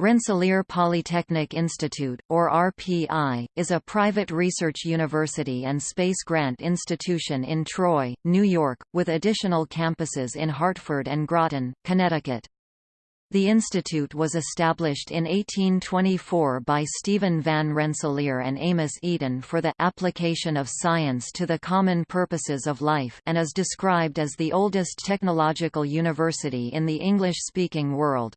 Rensselaer Polytechnic Institute, or RPI, is a private research university and space grant institution in Troy, New York, with additional campuses in Hartford and Groton, Connecticut. The institute was established in 1824 by Stephen Van Rensselaer and Amos Eaton for the application of science to the common purposes of life and is described as the oldest technological university in the English-speaking world.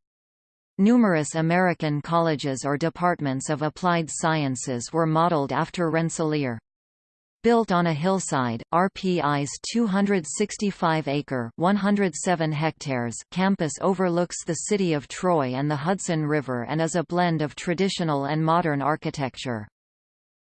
Numerous American colleges or departments of applied sciences were modeled after Rensselaer. Built on a hillside, RPI's 265-acre (107 hectares) campus overlooks the city of Troy and the Hudson River and is a blend of traditional and modern architecture.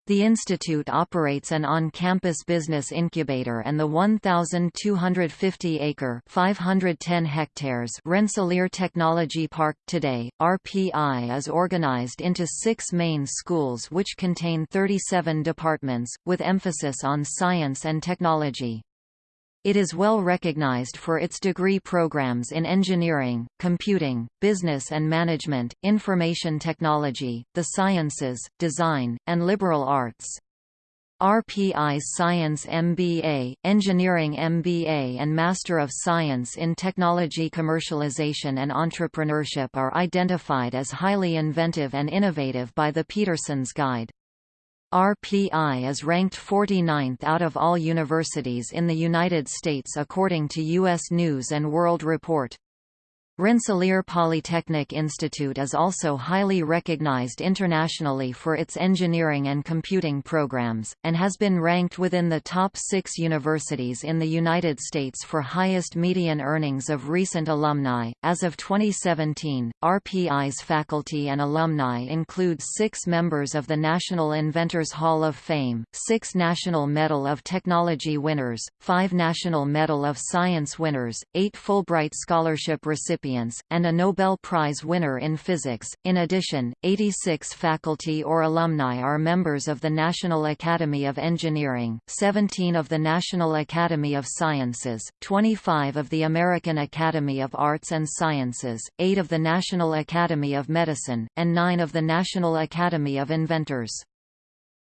The institute operates an on-campus business incubator and the 1,250-acre (510 hectares) Rensselaer Technology Park. Today, RPI is organized into six main schools which contain 37 departments, with emphasis on science and technology. It is well recognized for its degree programs in engineering, computing, business and management, information technology, the sciences, design, and liberal arts. RPI's Science MBA, Engineering MBA and Master of Science in Technology Commercialization and Entrepreneurship are identified as highly inventive and innovative by the Peterson's Guide. RPI is ranked 49th out of all universities in the United States according to U.S. News & World Report. Rensselaer Polytechnic Institute is also highly recognized internationally for its engineering and computing programs, and has been ranked within the top six universities in the United States for highest median earnings of recent alumni. As of 2017, RPI's faculty and alumni include six members of the National Inventors Hall of Fame, six National Medal of Technology winners, five National Medal of Science winners, eight Fulbright Scholarship recipients recipients, and a Nobel Prize winner in physics. In addition, 86 faculty or alumni are members of the National Academy of Engineering, 17 of the National Academy of Sciences, 25 of the American Academy of Arts and Sciences, 8 of the National Academy of Medicine, and 9 of the National Academy of Inventors.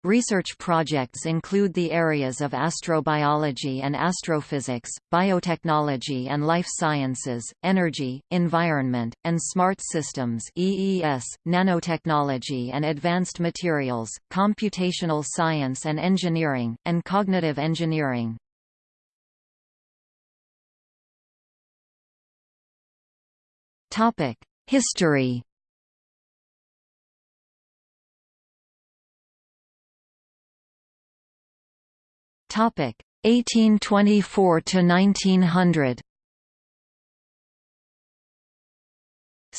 Research projects include the areas of astrobiology and astrophysics, biotechnology and life sciences, energy, environment, and smart systems EES, nanotechnology and advanced materials, computational science and engineering, and cognitive engineering. History 1824 to 1900.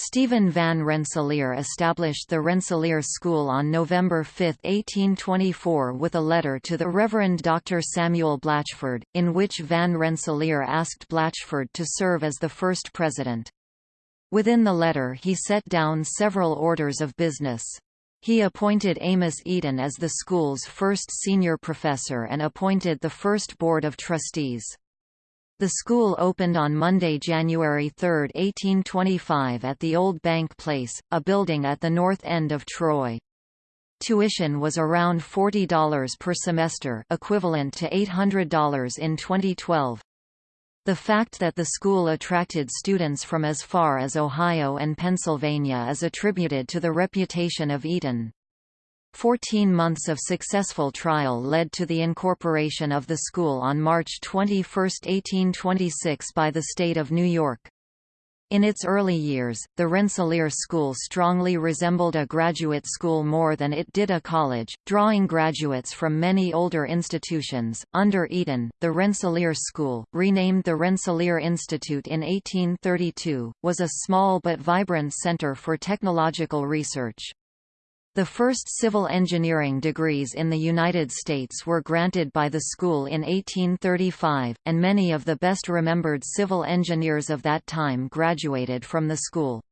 Stephen van Rensselaer established the Rensselaer School on November 5, 1824 with a letter to the Reverend Dr. Samuel Blatchford, in which Van Rensselaer asked Blatchford to serve as the first president. Within the letter he set down several orders of business. He appointed Amos Eaton as the school's first senior professor and appointed the first board of trustees. The school opened on Monday, January 3, 1825 at the Old Bank Place, a building at the north end of Troy. Tuition was around $40 per semester equivalent to $800 in 2012. The fact that the school attracted students from as far as Ohio and Pennsylvania is attributed to the reputation of Eaton. Fourteen months of successful trial led to the incorporation of the school on March 21, 1826 by the state of New York. In its early years, the Rensselaer School strongly resembled a graduate school more than it did a college, drawing graduates from many older institutions. Under Eaton, the Rensselaer School, renamed the Rensselaer Institute in 1832, was a small but vibrant center for technological research. The first civil engineering degrees in the United States were granted by the school in 1835, and many of the best remembered civil engineers of that time graduated from the school.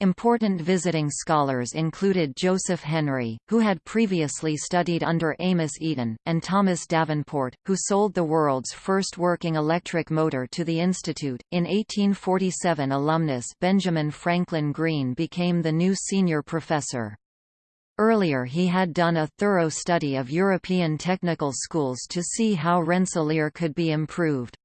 Important visiting scholars included Joseph Henry, who had previously studied under Amos Eaton, and Thomas Davenport, who sold the world's first working electric motor to the Institute. In 1847, alumnus Benjamin Franklin Greene became the new senior professor. Earlier he had done a thorough study of European technical schools to see how Rensselaer could be improved.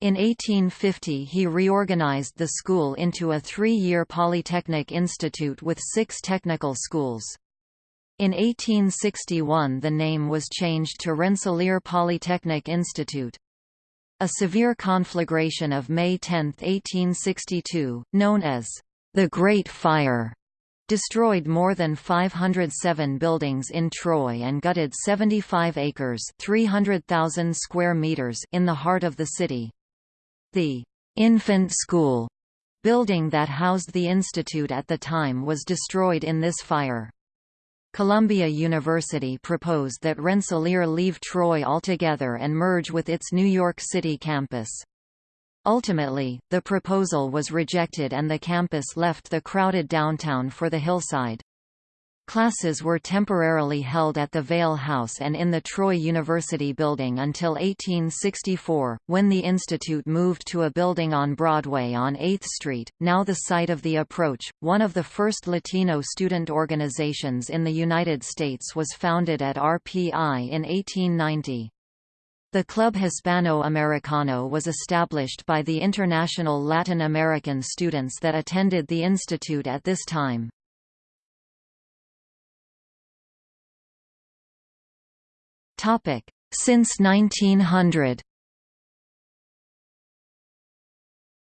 In 1850 he reorganized the school into a three-year polytechnic institute with six technical schools. In 1861 the name was changed to Rensselaer Polytechnic Institute. A severe conflagration of May 10, 1862, known as the Great Fire, destroyed more than 507 buildings in Troy and gutted 75 acres 300,000 square meters in the heart of the city. The infant school building that housed the institute at the time was destroyed in this fire. Columbia University proposed that Rensselaer leave Troy altogether and merge with its New York City campus. Ultimately, the proposal was rejected and the campus left the crowded downtown for the hillside. Classes were temporarily held at the Vail House and in the Troy University building until 1864, when the institute moved to a building on Broadway on 8th Street, now the site of The Approach. One of the first Latino student organizations in the United States was founded at RPI in 1890. The Club Hispano-Americano was established by the international Latin American students that attended the institute at this time. Since 1900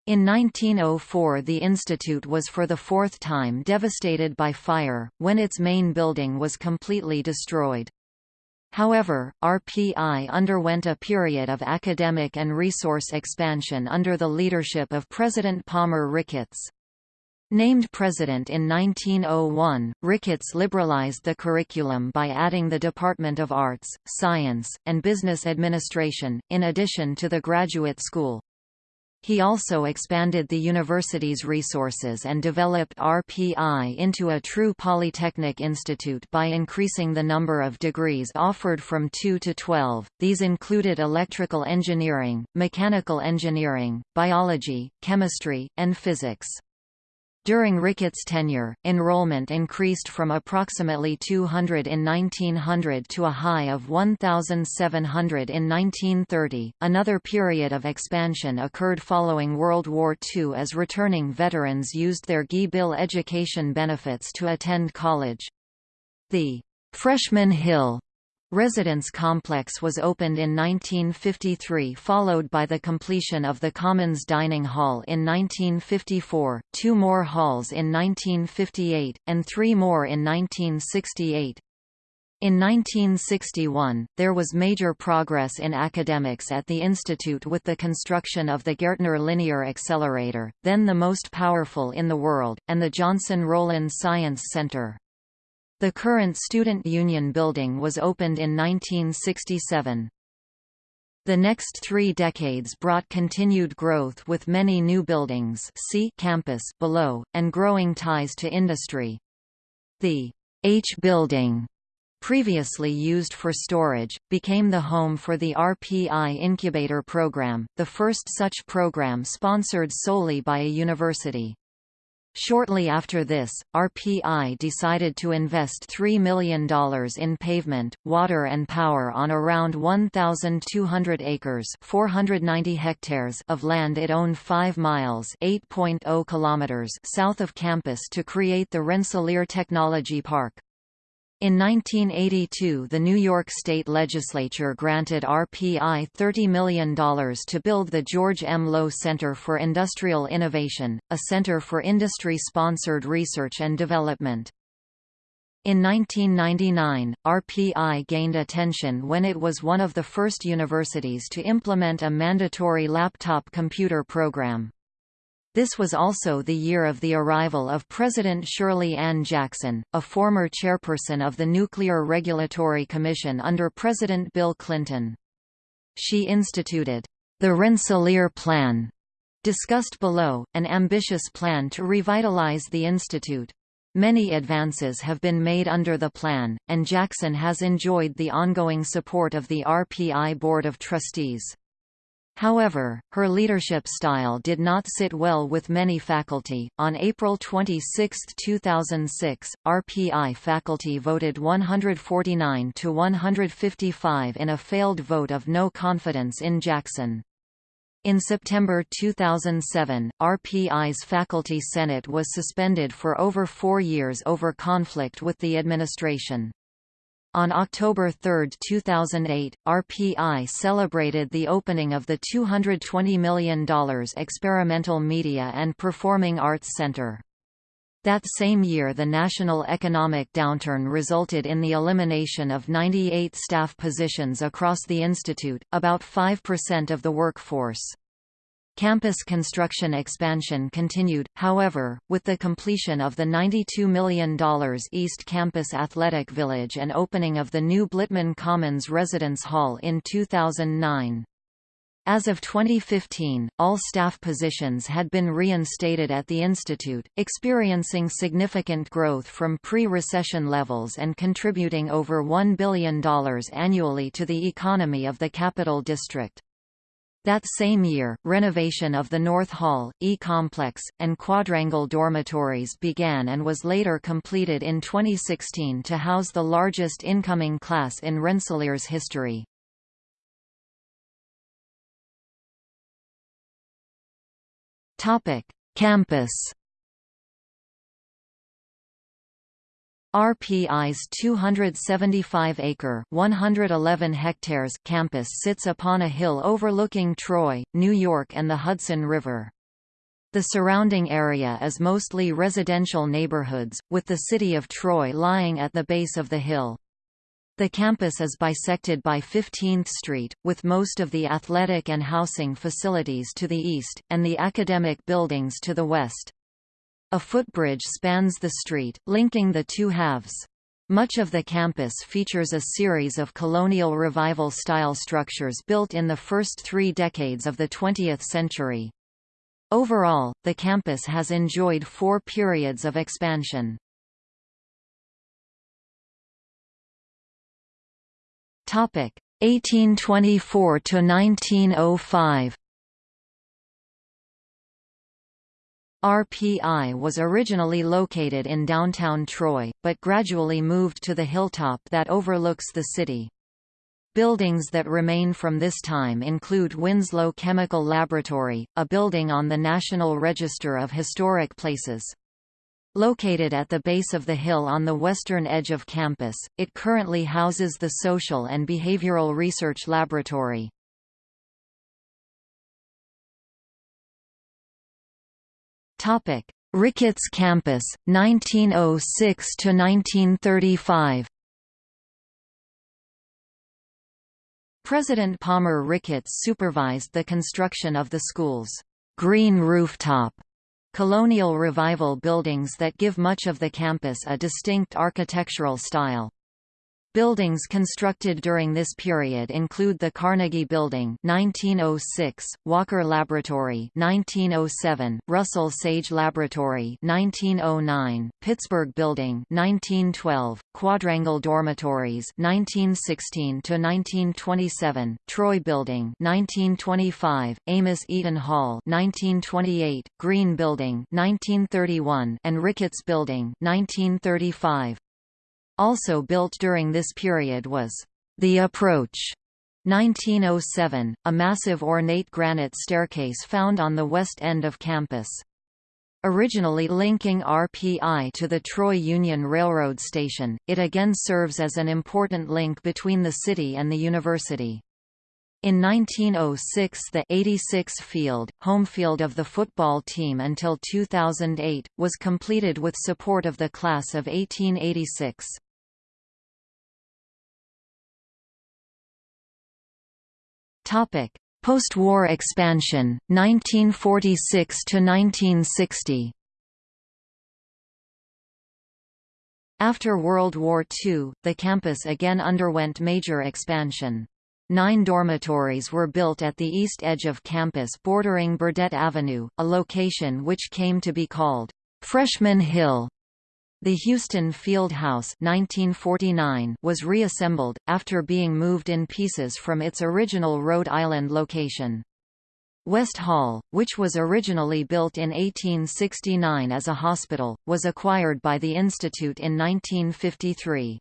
In 1904 the institute was for the fourth time devastated by fire, when its main building was completely destroyed. However, RPI underwent a period of academic and resource expansion under the leadership of President Palmer Ricketts. Named president in 1901, Ricketts liberalized the curriculum by adding the Department of Arts, Science, and Business Administration, in addition to the graduate school. He also expanded the university's resources and developed RPI into a true polytechnic institute by increasing the number of degrees offered from 2 to 12. These included electrical engineering, mechanical engineering, biology, chemistry, and physics. During Ricketts' tenure, enrollment increased from approximately 200 in 1900 to a high of 1,700 in 1930. Another period of expansion occurred following World War II as returning veterans used their GI Bill education benefits to attend college. The Freshman Hill Residence complex was opened in 1953 followed by the completion of the Commons Dining Hall in 1954, two more halls in 1958, and three more in 1968. In 1961, there was major progress in academics at the institute with the construction of the Gaertner Linear Accelerator, then the most powerful in the world, and the Jonsson Rowland Science Center. The current Student Union building was opened in 1967. The next three decades brought continued growth with many new buildings see campus below, and growing ties to industry. The H building previously used for storage, became the home for the RPI Incubator Program, the first such program sponsored solely by a university. Shortly after this, RPI decided to invest $3 million in pavement, water and power on around 1,200 acres 490 hectares of land it owned 5 miles 8.0 kilometers south of campus to create the Rensselaer Technology Park. In 1982 the New York State Legislature granted RPI $30 million to build the George M. Low Center for Industrial Innovation, a center for industry-sponsored research and development. In 1999, RPI gained attention when it was one of the first universities to implement a mandatory laptop computer program. This was also the year of the arrival of President Shirley Ann Jackson, a former chairperson of the Nuclear Regulatory Commission under President Bill Clinton. She instituted the Rensselaer Plan, Discussed below, an ambitious plan to revitalize the institute. Many advances have been made under the plan, and Jackson has enjoyed the ongoing support of the RPI Board of Trustees. However, her leadership style did not sit well with many faculty. On April 26, 2006, RPI faculty voted 149 to 155 in a failed vote of no confidence in Jackson. In September 2007, RPI's Faculty Senate was suspended for over four years over conflict with the administration. On October 3, 2008, RPI celebrated the opening of the $220 million Experimental Media and Performing Arts Center. That same year the national economic downturn resulted in the elimination of 98 staff positions across the institute, about 5% of the workforce. Campus construction expansion continued, however, with the completion of the $92 million East Campus Athletic Village and opening of the new Blitman Commons Residence Hall in 2009. As of 2015, all staff positions had been reinstated at the institute, experiencing significant growth from pre-recession levels and contributing over $1 billion annually to the economy of the Capital District. That same year, renovation of the North Hall, E-Complex, and Quadrangle dormitories began and was later completed in 2016 to house the largest incoming class in Rensselaer's history. Campus. RPI's 275-acre (111 hectares) campus sits upon a hill overlooking Troy, New York and the Hudson River. The surrounding area is mostly residential neighborhoods, with the city of Troy lying at the base of the hill. The campus is bisected by 15th Street, with most of the athletic and housing facilities to the east, and the academic buildings to the west. A footbridge spans the street, linking the two halves. Much of the campus features a series of colonial revival-style structures built in the first three decades of the 20th century. Overall, the campus has enjoyed four periods of expansion. Topic 1824 to 1905. RPI was originally located in downtown Troy, but gradually moved to the hilltop that overlooks the city. Buildings that remain from this time include Winslow Chemical Laboratory, a building on the National Register of Historic Places. Located at the base of the hill on the western edge of campus, it currently houses the Social and Behavioral Research Laboratory. Ricketts Campus, 1906 to 1935. President Palmer Ricketts supervised the construction of the school's green rooftop colonial revival buildings that give much of the campus a distinct architectural style. Buildings constructed during this period include the Carnegie Building 1906, Walker Laboratory 1907, Russell Sage Laboratory 1909, Pittsburgh Building 1912, Quadrangle Dormitories 1916 to 1927, Troy Building 1925, Amos Eaton Hall 1928, Green Building 1931, and Ricketts Building 1935. Also built during this period was the Approach 1907, a massive ornate granite staircase found on the west end of campus. Originally linking RPI to the Troy Union Railroad station, it again serves as an important link between the city and the university. In 1906 the 86 field, home field of the football team until 2008, was completed with support of the class of 1886. Topic: Post-war expansion, 1946 to 1960. After World War II, the campus again underwent major expansion. Nine dormitories were built at the east edge of campus bordering Burdett Avenue, a location which came to be called Freshman Hill. The Houston Field House 1949 was reassembled, after being moved in pieces from its original Rhode Island location. West Hall, which was originally built in 1869 as a hospital, was acquired by the Institute in 1953.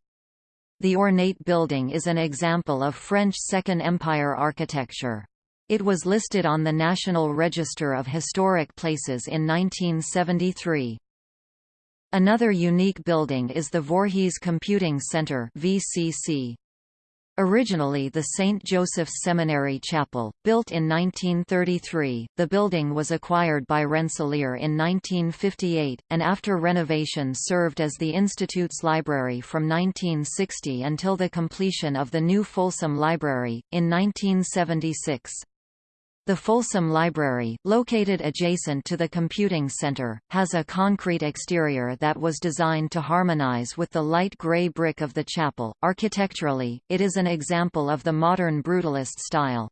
The ornate building is an example of French Second Empire architecture. It was listed on the National Register of Historic Places in 1973. Another unique building is the Voorhees Computing Center VCC. Originally the St. Joseph's Seminary Chapel, built in 1933, the building was acquired by Rensselaer in 1958, and after renovation served as the Institute's library from 1960 until the completion of the new Folsom Library, in 1976. The Folsom Library, located adjacent to the computing center, has a concrete exterior that was designed to harmonize with the light gray brick of the chapel. Architecturally, it is an example of the modern brutalist style.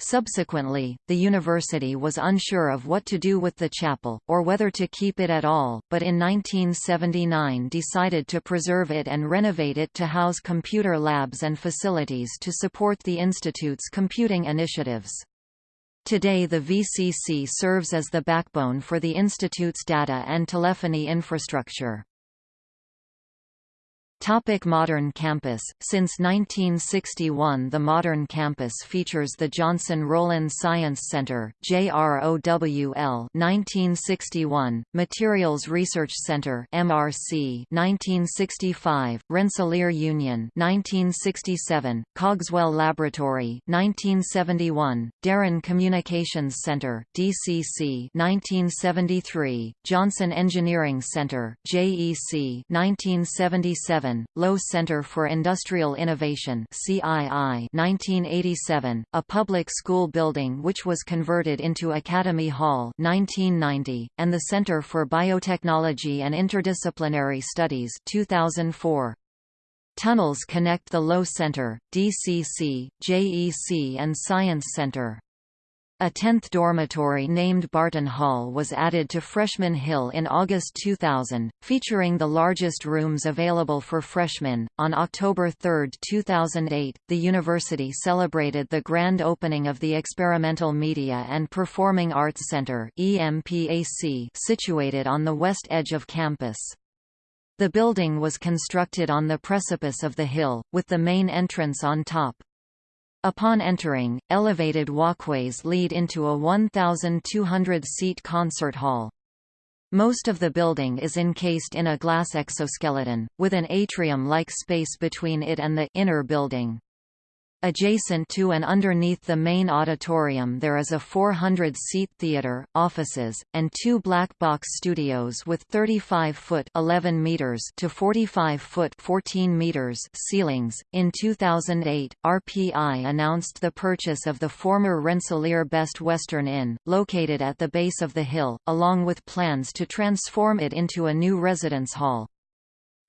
Subsequently, the university was unsure of what to do with the chapel, or whether to keep it at all, but in 1979 decided to preserve it and renovate it to house computer labs and facilities to support the institute's computing initiatives. Today the VCC serves as the backbone for the Institute's data and telephony infrastructure. Topic modern campus. Since 1961 the modern campus features the Jonsson Rowland Science Center JROWL 1961, Materials Research Center MRC 1965, Rensselaer Union 1967, Cogswell Laboratory 1971, Darrin Communications Center DCC 1973, Jonsson Engineering Center JEC 1977 Low Center for Industrial Innovation CII 1987, a public school building which was converted into Academy Hall 1990, and the Center for Biotechnology and Interdisciplinary Studies 2004. Tunnels connect the Low Center, DCC, JEC and Science Center. A tenth dormitory named Barton Hall was added to Freshman Hill in August 2000, featuring the largest rooms available for freshmen. On October 3, 2008, the university celebrated the grand opening of the Experimental Media and Performing Arts Center (EMPAC), situated on the west edge of campus. The building was constructed on the precipice of the hill, with the main entrance on top. Upon entering, elevated walkways lead into a 1,200-seat concert hall. Most of the building is encased in a glass exoskeleton, with an atrium-like space between it and the inner building. Adjacent to and underneath the main auditorium there is a 400-seat theater, offices, and two black box studios with 35-foot (11 meters) to 45-foot (14 meters) ceilings. In 2008, RPI announced the purchase of the former Rensselaer Best Western Inn, located at the base of the hill, along with plans to transform it into a new residence hall.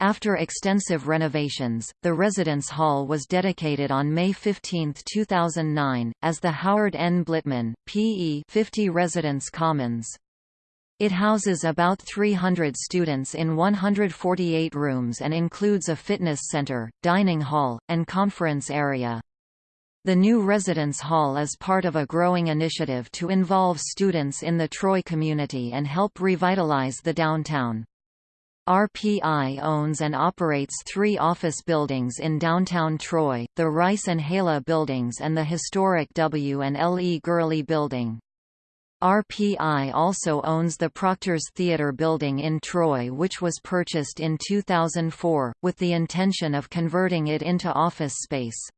After extensive renovations, the residence hall was dedicated on May 15, 2009, as the Howard N. Blitman, P.E. 50 Residence Commons. It houses about 300 students in 148 rooms and includes a fitness center, dining hall, and conference area. The new residence hall is part of a growing initiative to involve students in the Troy community and help revitalize the downtown. RPI owns and operates three office buildings in downtown Troy, the Rice and Hala buildings and the historic W and L. E. Gurley building. RPI also owns the Proctor's Theatre building in Troy which was purchased in 2004, with the intention of converting it into office space.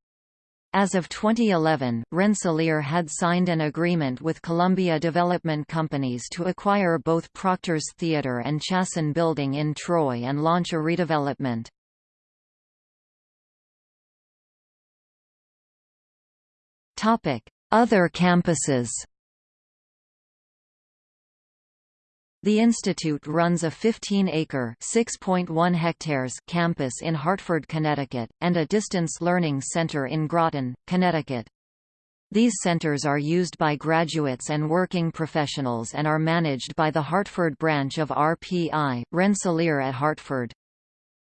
As of 2011, Rensselaer had signed an agreement with Columbia Development Companies to acquire both Proctor's Theatre and Chasen Building in Troy and launch a redevelopment. Other campuses The institute runs a 15-acre (6.1 hectares) campus in Hartford, Connecticut, and a distance learning center in Groton, Connecticut. These centers are used by graduates and working professionals and are managed by the Hartford branch of RPI, Rensselaer at Hartford.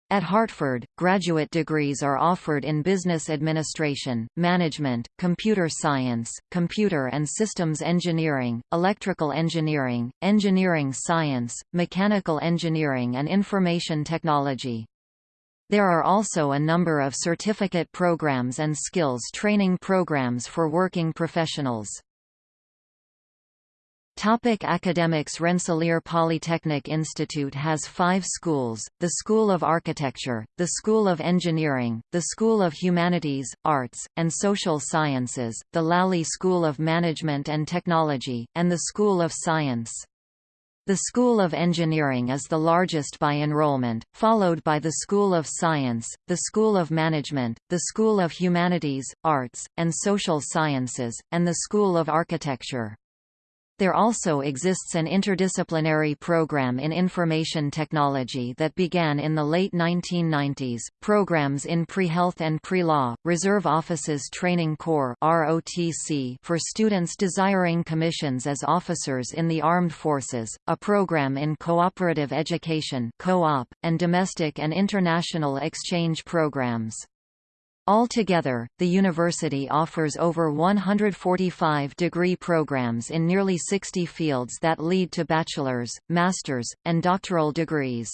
At Hartford, graduate degrees are offered in business administration, management, computer science, computer and systems engineering, electrical engineering, engineering science, mechanical engineering and information technology. There are also a number of certificate programs and skills training programs for working professionals. Topic academics Rensselaer Polytechnic Institute has five schools, the School of Architecture, the School of Engineering, the School of Humanities, Arts, and Social Sciences, the Lally School of Management and Technology, and the School of Science. The School of Engineering is the largest by enrollment, followed by the School of Science, the School of Management, the School of Humanities, Arts, and Social Sciences, and the School of Architecture. There also exists an interdisciplinary program in information technology that began in the late 1990s, programs in pre-health and pre-law, Reserve Officers Training Corps (ROTC) for students desiring commissions as officers in the armed forces, a program in cooperative education co-op, and domestic and international exchange programs. Altogether, the university offers over 145 degree programs in nearly 60 fields that lead to bachelor's, master's, and doctoral degrees.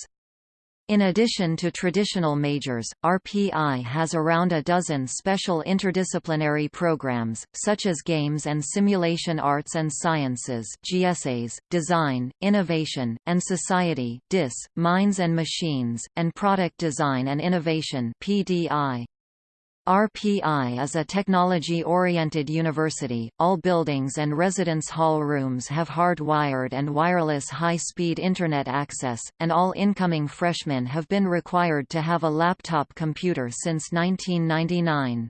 In addition to traditional majors, RPI has around a dozen special interdisciplinary programs, such as Games and Simulation Arts and Sciences GSAs, Design, Innovation, and Society DIS, Minds and Machines, and Product Design and Innovation PDI. RPI is a technology-oriented university. All buildings and residence hall rooms have hard-wired and wireless high-speed Internet access, and all incoming freshmen have been required to have a laptop computer since 1999.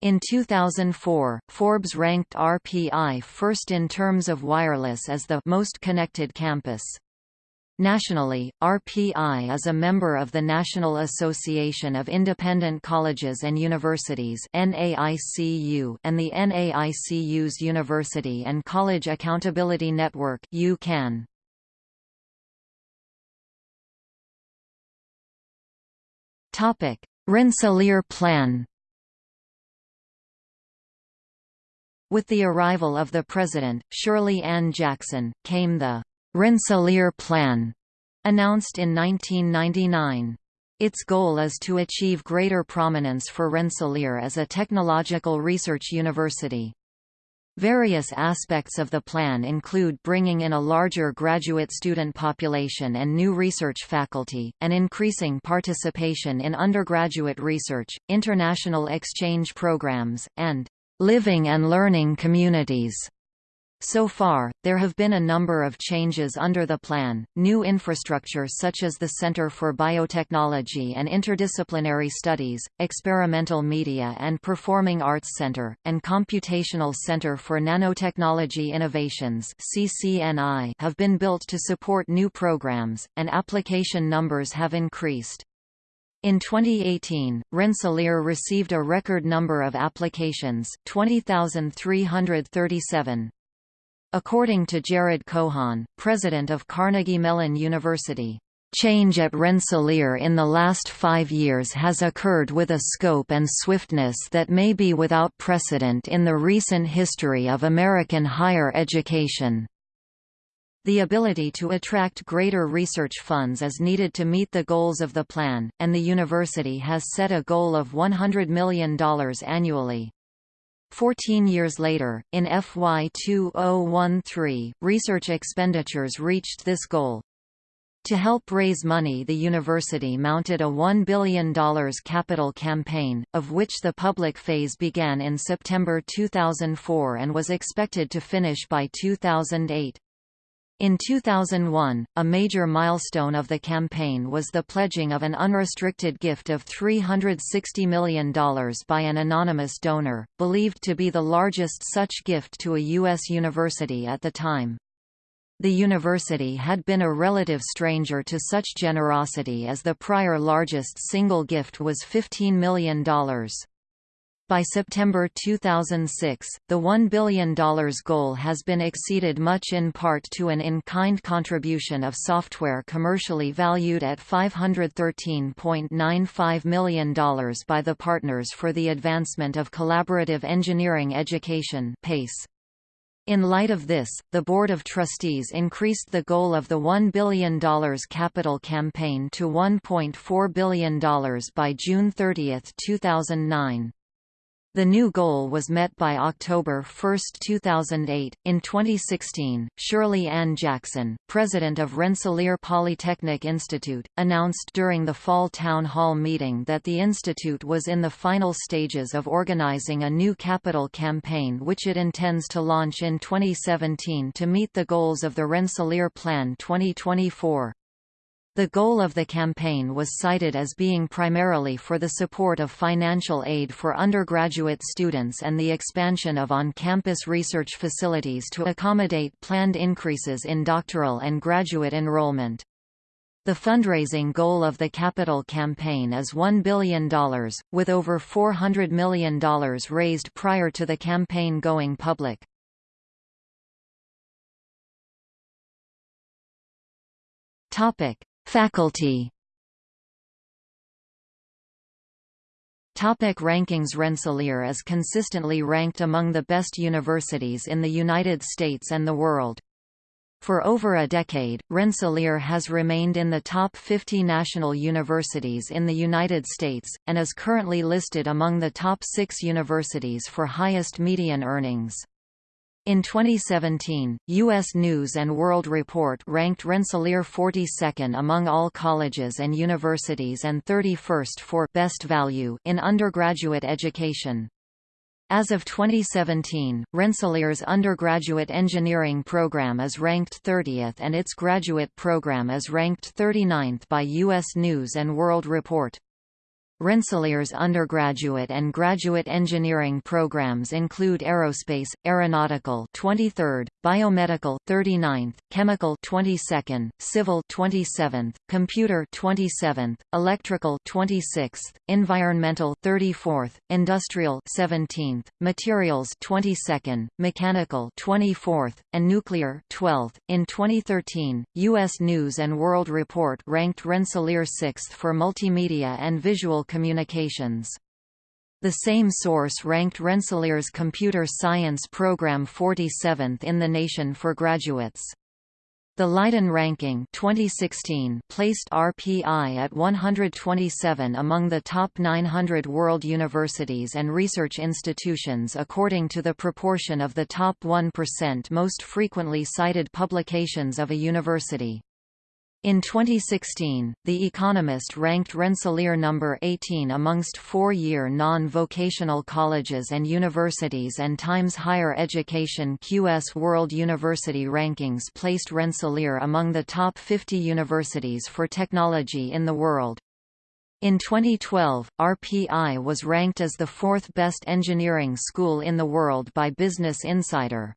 In 2004, Forbes ranked RPI first in terms of wireless as the most connected campus. Nationally, RPI is a member of the National Association of Independent Colleges and Universities and the NAICU's University and College Accountability Network UCAN. Rensselaer Plan With the arrival of the President, Shirley Ann Jackson, came the Rensselaer Plan, announced in 1999. Its goal is to achieve greater prominence for Rensselaer as a technological research university. Various aspects of the plan include bringing in a larger graduate student population and new research faculty, and increasing participation in undergraduate research, international exchange programs, and living and learning communities. So far, there have been a number of changes under the plan, new infrastructure such as the Center for Biotechnology and Interdisciplinary Studies, Experimental Media and Performing Arts Center, and Computational Center for Nanotechnology Innovations (CCNI) have been built to support new programs, and application numbers have increased. In 2018, Rensselaer received a record number of applications 20,337. According to Jared Cohon, president of Carnegie Mellon University, Change at Rensselaer in the last five years has occurred with a scope and swiftness that may be without precedent in the recent history of American higher education. The ability to attract greater research funds is needed to meet the goals of the plan, and the university has set a goal of $100 million annually. Fourteen years later, in FY 2013, research expenditures reached this goal. To help raise money the university mounted a $1 billion capital campaign, of which the public phase began in September 2004 and was expected to finish by 2008. In 2001, a major milestone of the campaign was the pledging of an unrestricted gift of $360 million by an anonymous donor, believed to be the largest such gift to a U.S. university at the time. The university had been a relative stranger to such generosity as the prior largest single gift was $15 million. By September 2006, the $1 billion goal has been exceeded much in part to an in-kind contribution of software commercially valued at $513.95 million by the Partners for the Advancement of Collaborative Engineering Education PACE. In light of this, the Board of Trustees increased the goal of the $1 billion capital campaign to $1.4 billion by June 30, 2009. The new goal was met by October 1, 2008. In 2016, Shirley Ann Jackson, president of Rensselaer Polytechnic Institute, announced during the fall town hall meeting that the institute was in the final stages of organizing a new capital campaign which it intends to launch in 2017 to meet the goals of the Rensselaer Plan 2024. The goal of the campaign was cited as being primarily for the support of financial aid for undergraduate students and the expansion of on-campus research facilities to accommodate planned increases in doctoral and graduate enrollment. The fundraising goal of the capital campaign is $1 billion, with over $400 million raised prior to the campaign going public. Topic: Faculty Topic rankings Rensselaer is consistently ranked among the best universities in the United States and the world. For over a decade, Rensselaer has remained in the top 50 national universities in the United States, and is currently listed among the top six universities for highest median earnings. In 2017, U.S. News & World Report ranked Rensselaer 42nd among all colleges and universities and 31st for «best value» in undergraduate education. As of 2017, Rensselaer's undergraduate engineering program is ranked 30th and its graduate program is ranked 39th by U.S. News & World Report. Rensselaer's undergraduate and graduate engineering programs include aerospace, aeronautical 23rd, biomedical 39th, chemical 22nd, civil 27th, computer 27th, electrical 26th, environmental 34th, industrial 17th, materials 22nd, mechanical 24th, and nuclear 12th. In 2013, US News and World Report ranked Rensselaer 6th for multimedia and visual communications. The same source ranked Rensselaer's computer science program 47th in the nation for graduates. The Leiden ranking 2016 placed RPI at 127 among the top 900 world universities and research institutions according to the proportion of the top 1% most frequently cited publications of a university. In 2016, The Economist ranked Rensselaer number 18 amongst four-year non-vocational colleges and universities and Times Higher Education QS World University Rankings placed Rensselaer among the top 50 universities for technology in the world. In 2012, RPI was ranked as the fourth best engineering school in the world by Business Insider.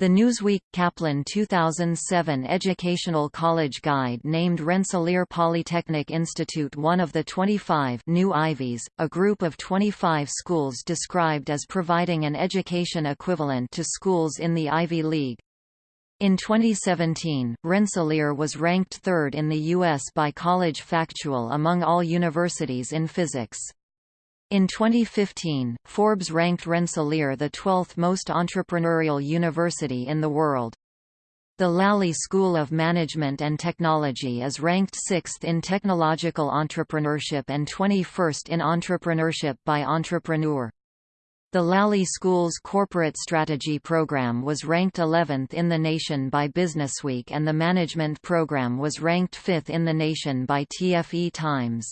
The Newsweek Kaplan 2007 Educational College Guide named Rensselaer Polytechnic Institute one of the 25 new Ivies, a group of 25 schools described as providing an education equivalent to schools in the Ivy League. In 2017, Rensselaer was ranked third in the U.S. by College Factual among all universities in physics. In 2015, Forbes ranked Rensselaer the 12th most entrepreneurial university in the world. The Lally School of Management and Technology is ranked 6th in technological entrepreneurship and 21st in entrepreneurship by Entrepreneur. The Lally School's corporate strategy program was ranked 11th in the nation by Businessweek and the management program was ranked 5th in the nation by TFE Times.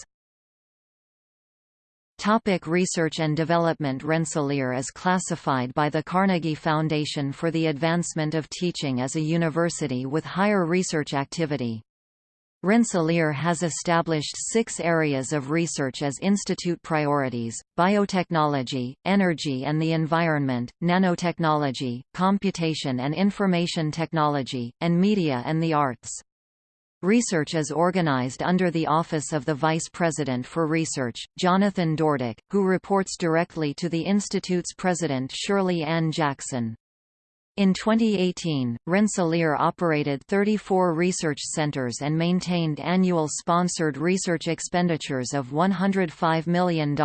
Topic research and development Rensselaer is classified by the Carnegie Foundation for the Advancement of Teaching as a university with higher research activity. Rensselaer has established six areas of research as institute priorities, biotechnology, energy and the environment, nanotechnology, computation and information technology, and media and the arts. Research is organized under the Office of the Vice President for Research, Jonathan Dordick, who reports directly to the Institute's president Shirley Ann Jackson. In 2018, Rensselaer operated 34 research centers and maintained annual sponsored research expenditures of $105 million.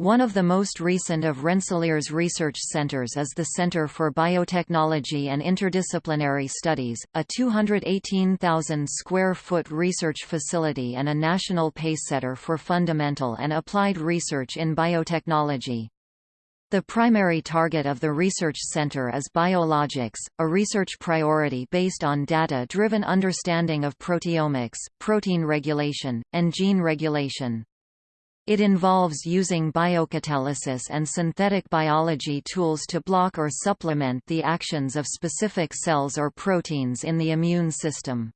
One of the most recent of Rensselaer's research centers is the Center for Biotechnology and Interdisciplinary Studies, a 218,000 square foot research facility and a national pacesetter for fundamental and applied research in biotechnology. The primary target of the research center is biologics, a research priority based on data-driven understanding of proteomics, protein regulation, and gene regulation. It involves using biocatalysis and synthetic biology tools to block or supplement the actions of specific cells or proteins in the immune system.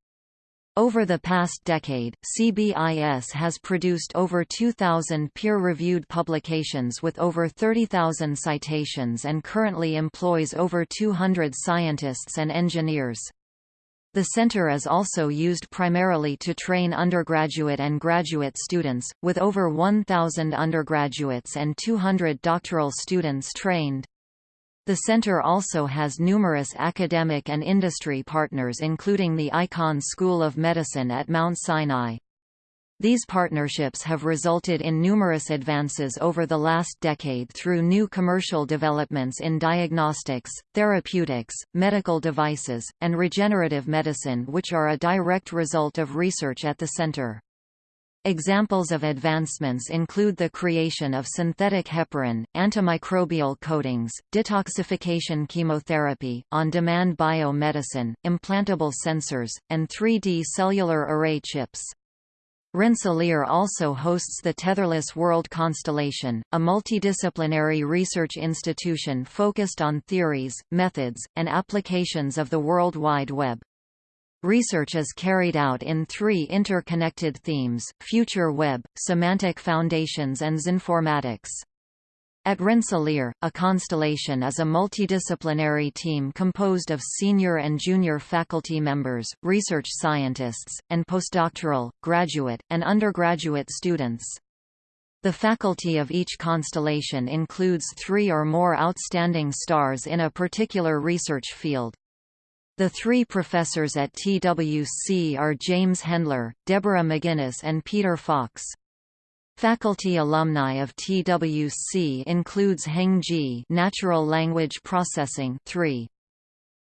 Over the past decade, CBIS has produced over 2,000 peer-reviewed publications with over 30,000 citations and currently employs over 200 scientists and engineers. The center is also used primarily to train undergraduate and graduate students, with over 1,000 undergraduates and 200 doctoral students trained. The center also has numerous academic and industry partners including the Icahn School of Medicine at Mount Sinai. These partnerships have resulted in numerous advances over the last decade through new commercial developments in diagnostics, therapeutics, medical devices, and regenerative medicine which are a direct result of research at the center. Examples of advancements include the creation of synthetic heparin, antimicrobial coatings, detoxification chemotherapy, on-demand biomedicine, implantable sensors, and 3D cellular array chips. Rensselaer also hosts the Tetherless World Constellation, a multidisciplinary research institution focused on theories, methods, and applications of the World Wide Web. Research is carried out in three interconnected themes, Future Web, Semantic Foundations and Xinformatics. At Rensselaer, a constellation is a multidisciplinary team composed of senior and junior faculty members, research scientists, and postdoctoral, graduate, and undergraduate students. The faculty of each constellation includes three or more outstanding stars in a particular research field. The three professors at TWC are James Hendler, Deborah McGuinness and Peter Fox. Faculty alumni of TWC includes Heng Ji Natural Language Processing 3.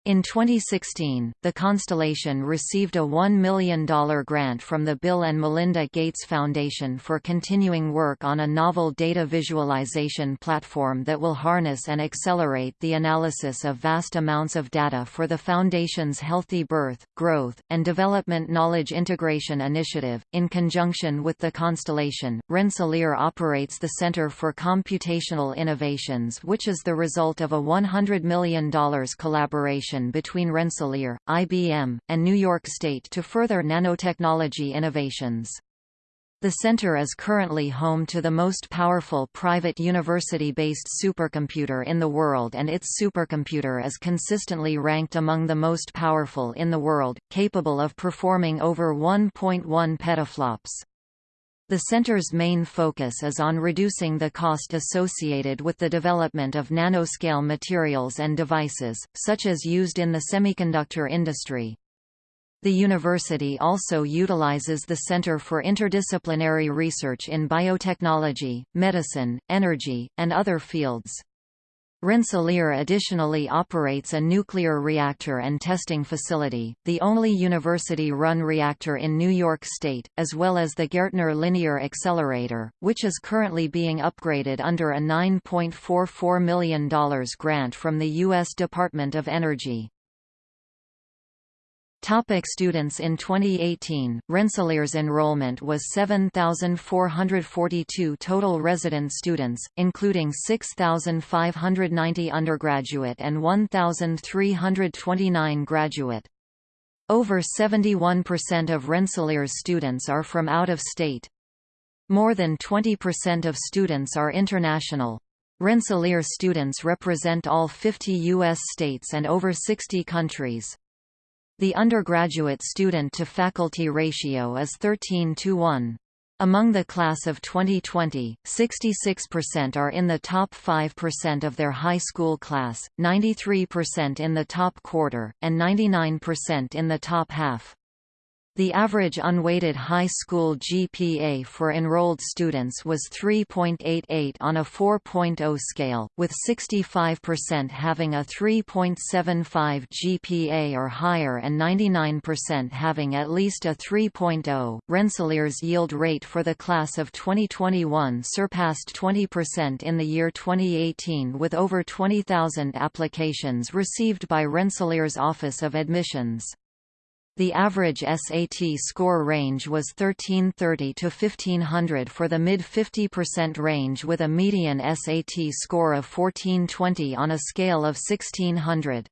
In 2016, the Constellation received a $1 million grant from the Bill and Melinda Gates Foundation for continuing work on a novel data visualization platform that will harness and accelerate the analysis of vast amounts of data for the Foundation's Healthy Birth, Growth, and Development Knowledge Integration Initiative. In conjunction with the Constellation, Rensselaer operates the Center for Computational Innovations, which is the result of a $100 million collaboration collaboration between Rensselaer, IBM, and New York State to further nanotechnology innovations. The center is currently home to the most powerful private university-based supercomputer in the world and its supercomputer is consistently ranked among the most powerful in the world, capable of performing over 1.1 petaflops. The center's main focus is on reducing the cost associated with the development of nanoscale materials and devices, such as used in the semiconductor industry. The university also utilizes the Center for Interdisciplinary Research in Biotechnology, Medicine, Energy, and other fields. Rensselaer additionally operates a nuclear reactor and testing facility, the only university-run reactor in New York State, as well as the Gaertner Linear Accelerator, which is currently being upgraded under a $9.44 million grant from the U.S. Department of Energy. Topic students In 2018, Rensselaer's enrollment was 7,442 total resident students, including 6,590 undergraduate and 1,329 graduate. Over 71% of Rensselaer's students are from out of state. More than 20% of students are international. Rensselaer students represent all 50 U.S. states and over 60 countries. The undergraduate student-to-faculty ratio is 13 to 1. Among the class of 2020, 66% are in the top 5% of their high school class, 93% in the top quarter, and 99% in the top half. The average unweighted high school GPA for enrolled students was 3.88 on a 4.0 scale, with 65% having a 3.75 GPA or higher and 99% having at least a 3.0. Rensselaer's yield rate for the class of 2021 surpassed 20% in the year 2018 with over 20,000 applications received by Rensselaer's Office of Admissions. The average SAT score range was 1330 to 1500 for the mid 50% range with a median SAT score of 1420 on a scale of 1600.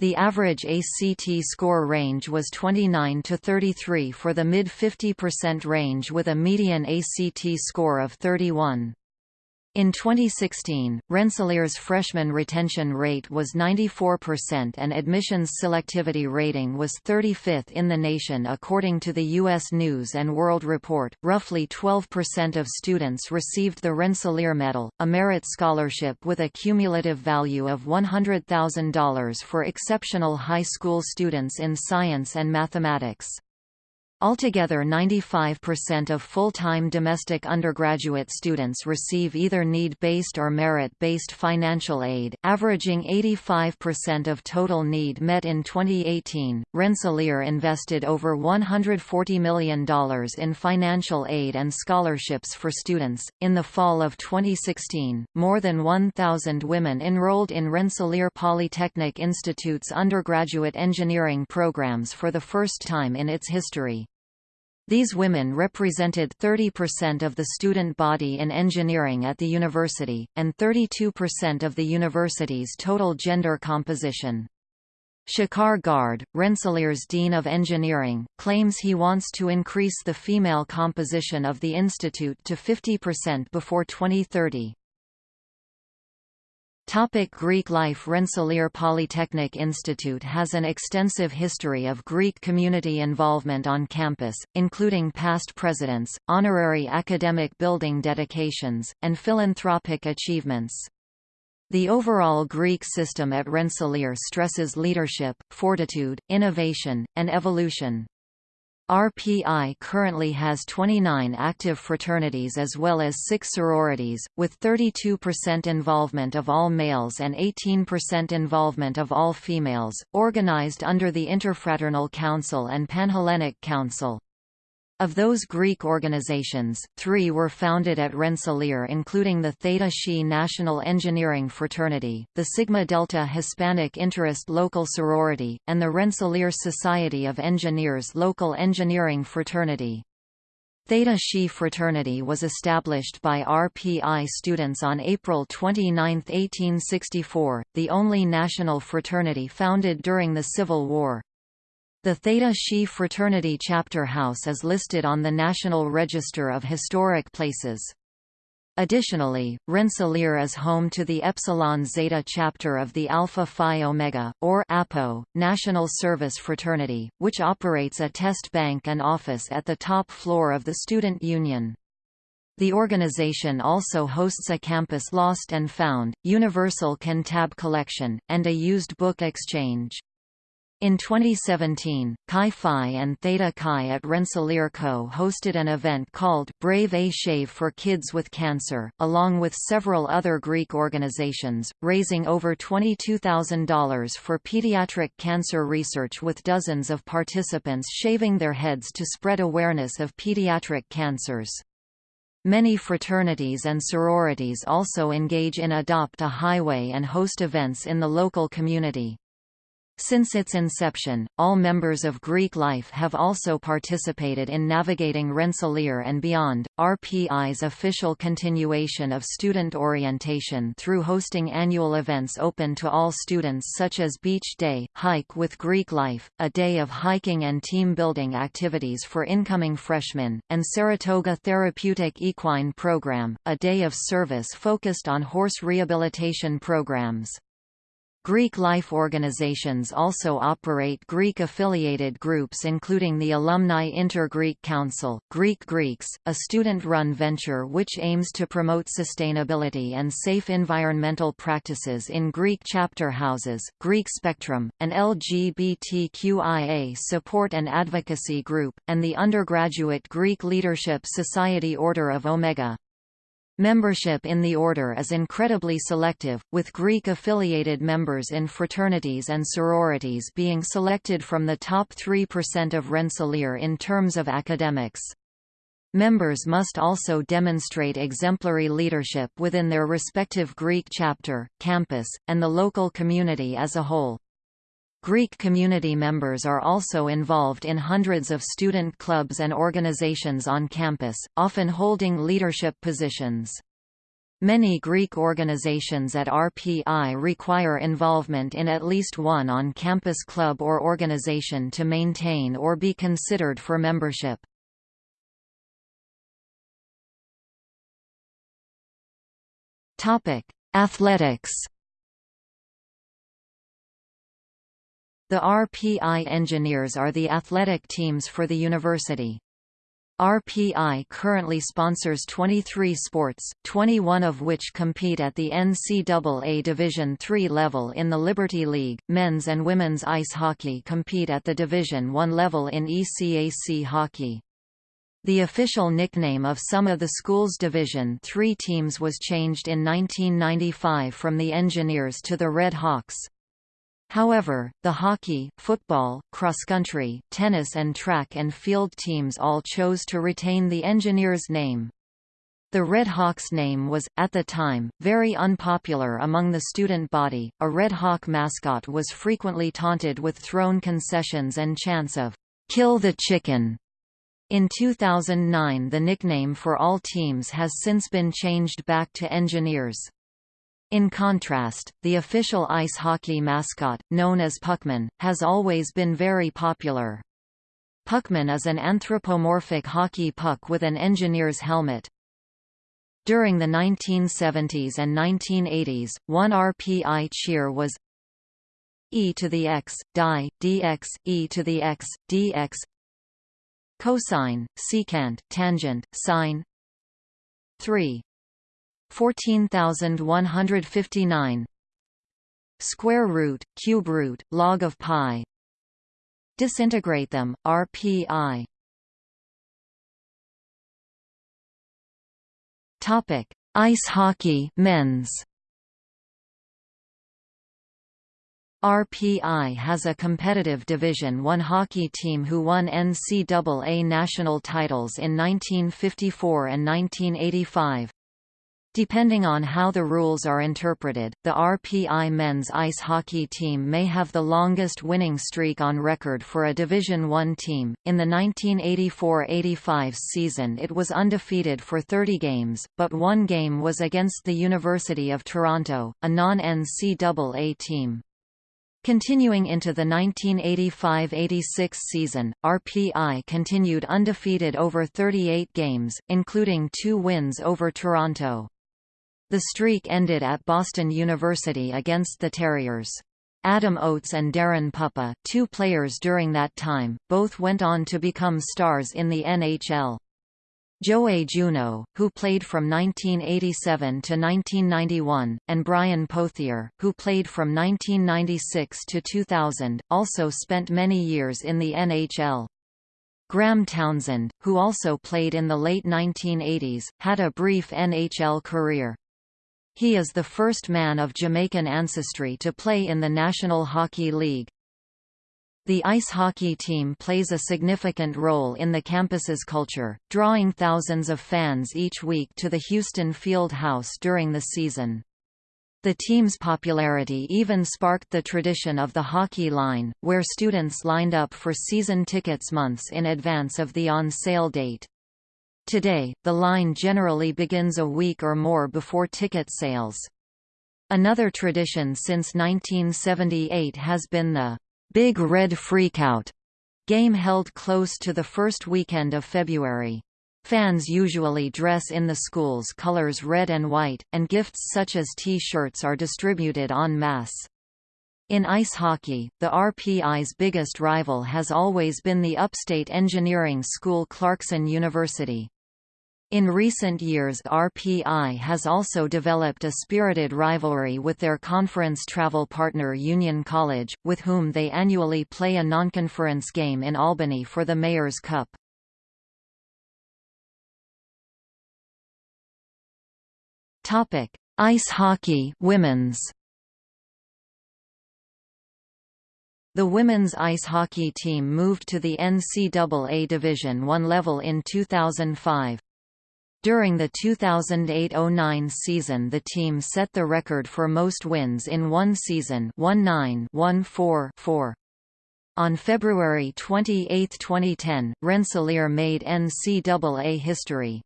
The average ACT score range was 29 to 33 for the mid 50% range with a median ACT score of 31. In 2016, Rensselaer's freshman retention rate was 94% and admissions selectivity rating was 35th in the nation according to the U.S. News & World Report. Roughly 12% of students received the Rensselaer Medal, a merit scholarship with a cumulative value of $100,000 for exceptional high school students in science and mathematics. Altogether 95% of full-time domestic undergraduate students receive either need-based or merit-based financial aid, averaging 85% of total need met in 2018. Rensselaer invested over $140 million in financial aid and scholarships for students. In the fall of 2016, more than 1,000 women enrolled in Rensselaer Polytechnic Institute's undergraduate engineering programs for the first time in its history. These women represented 30% of the student body in engineering at the university, and 32% of the university's total gender composition. Shekhar Garde, Rensselaer's Dean of Engineering, claims he wants to increase the female composition of the institute to 50% before 2030. Topic Greek life Rensselaer Polytechnic Institute has an extensive history of Greek community involvement on campus, including past presidents, honorary academic building dedications, and philanthropic achievements. The overall Greek system at Rensselaer stresses leadership, fortitude, innovation, and evolution. RPI currently has 29 active fraternities as well as six sororities, with 32% involvement of all males and 18% involvement of all females, organized under the Interfraternal Council and Panhellenic Council. Of those Greek organizations, three were founded at Rensselaer including the Theta Xi National Engineering Fraternity, the Sigma Delta Hispanic Interest Local Sorority, and the Rensselaer Society of Engineers Local Engineering Fraternity. Theta Xi fraternity was established by RPI students on April 29, 1864, the only national fraternity founded during the Civil War. The Theta Xi Fraternity Chapter House is listed on the National Register of Historic Places. Additionally, Rensselaer is home to the Epsilon Zeta chapter of the Alpha Phi Omega, or APO, National Service Fraternity, which operates a test bank and office at the top floor of the Student Union. The organization also hosts a campus lost and found, universal Can Tab collection, and a used book exchange. In 2017, Chi Phi and Theta Chi at Rensselaer Co. hosted an event called Brave A Shave for Kids with Cancer, along with several other Greek organizations, raising over $22,000 for pediatric cancer research with dozens of participants shaving their heads to spread awareness of pediatric cancers. Many fraternities and sororities also engage in Adopt a Highway and host events in the local community. Since its inception, all members of Greek life have also participated in navigating Rensselaer and beyond. RPI's official continuation of student orientation through hosting annual events open to all students such as Beach Day, Hike with Greek Life, a day of hiking and team building activities for incoming freshmen, and Saratoga Therapeutic Equine Program, a day of service focused on horse rehabilitation programs. Greek life organizations also operate Greek-affiliated groups including the Alumni Inter-Greek Council, Green Greeks, a student-run venture which aims to promote sustainability and safe environmental practices in Greek chapter houses, Greek Spectrum, an LGBTQIA support and advocacy group, and the undergraduate Greek Leadership Society Order of Omega. Membership in the order is incredibly selective, with Greek-affiliated members in fraternities and sororities being selected from the top 3% of Rensselaer in terms of academics. Members must also demonstrate exemplary leadership within their respective Greek chapter, campus, and the local community as a whole. Greek community members are also involved in hundreds of student clubs and organizations on campus, often holding leadership positions. Many Greek organizations at RPI require involvement in at least one on-campus club or organization to maintain or be considered for membership. Athletics The RPI engineers are the athletic teams for the university. RPI currently sponsors 23 sports, 21 of which compete at the NCAA Division III level in the Liberty League. Men's and women's ice hockey compete at the Division I level in ECAC hockey. The official nickname of some of the school's Division III teams was changed in 1995 from the Engineers to the Red Hawks. However, the hockey, football, cross-country, tennis and track and field teams all chose to retain the Engineers name. The Red Hawks name was, at the time, very unpopular among the student body. A Red Hawk mascot was frequently taunted with thrown concessions and chants of, Kill the Chicken. In 2009 the nickname for all teams has since been changed back to Engineers. In contrast, the official ice hockey mascot, known as Puckman, has always been very popular. Puckman is an anthropomorphic hockey puck with an engineer's helmet. During the 1970s and 1980s, one RPI cheer was e to the x, die, dx, e to the x, dx cosine, secant, tangent, sine 3 14159 square root cube root log of pi. Disintegrate them rpi topic. Ice hockey men's. RPI has a competitive Division I hockey team who won NCAA national titles in 1954 and 1985. Depending on how the rules are interpreted, the RPI men's ice hockey team may have the longest winning streak on record for a Division I team. In the 1984-85 season it was undefeated for 30 games, but one game was against the University of Toronto, a non-NCAA team. Continuing into the 1985–86 season, RPI continued undefeated over 38 games, including two wins over Toronto. The streak ended at Boston University against the Terriers. Adam Oates and Daren Puppa, two players during that time, both went on to become stars in the NHL. Joe Juneau, who played from 1987 to 1991, and Brian Pothier, who played from 1996 to 2000, also spent many years in the NHL. Graham Townsend, who also played in the late 1980s, had a brief NHL career. He is the first man of Jamaican ancestry to play in the National Hockey League. The ice hockey team plays a significant role in the campus's culture, drawing thousands of fans each week to the Houston Field House during the season. The team's popularity even sparked the tradition of the hockey line, where students lined up for season tickets months in advance of the on-sale date. Today, the line generally begins a week or more before ticket sales. Another tradition since 1978 has been the Big Red Freakout game held close to the first weekend of February. Fans usually dress in the school's colors red and white, and gifts such as T-shirts are distributed en masse. In ice hockey, the RPI's biggest rival has always been the upstate engineering school Clarkson University. In recent years RPI has also developed a spirited rivalry with their conference travel partner Union College, with whom they annually play a non-conference game in Albany for the Mayor's Cup. Ice hockey women's. The women's ice hockey team moved to the NCAA Division I level in 2005. During the 2008–09 season the team set the record for most wins in one season 19-1-4-4. On February 28, 2010, Rensselaer made NCAA history.